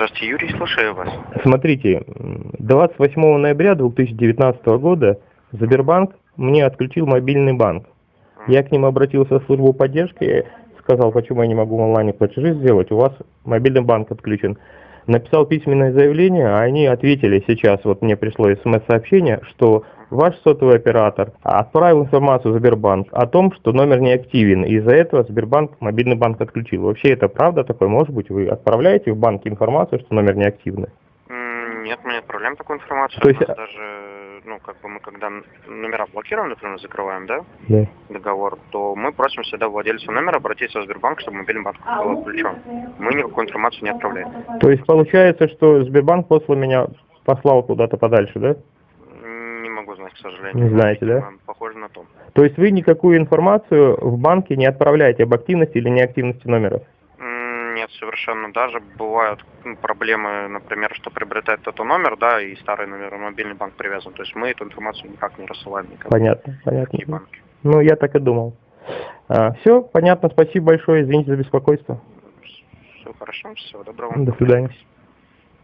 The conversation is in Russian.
Здравствуйте, Юрий, слушаю вас. Смотрите, 28 ноября 2019 года Сбербанк мне отключил мобильный банк. Я к ним обратился в службу поддержки, сказал, почему я не могу онлайн платежи сделать, у вас мобильный банк отключен. Написал письменное заявление, а они ответили сейчас, вот мне пришло смс-сообщение, что ваш сотовый оператор отправил информацию в Сбербанк о том, что номер не активен, и из-за этого Сбербанк мобильный банк отключил. Вообще это правда такое? Может быть, вы отправляете в банк информацию, что номер не активный? Нет, мы не отправляем такую информацию. То есть- даже, ну, как бы мы когда номера блокируем, например, закрываем, да, Да. договор, то мы просим всегда владельца номера обратиться в Сбербанк, чтобы мобильный банк был отключен. Мы никакую информацию не отправляем. То есть получается, что Сбербанк послал меня, послал куда-то подальше, да? Могу знать, к сожалению. Не знаете, да? Похоже на то. То есть вы никакую информацию в банке не отправляете об активности или неактивности номера? М, Нет, совершенно. Даже бывают проблемы, например, что приобретает этот номер, да, и старый номер, мобильный банк привязан. То есть мы эту информацию никак не рассылаем никому. Понятно, понятно. банки. Ну, я так и думал. все, понятно, спасибо большое, извините за беспокойство. Все хорошо, всего доброго. До свидания.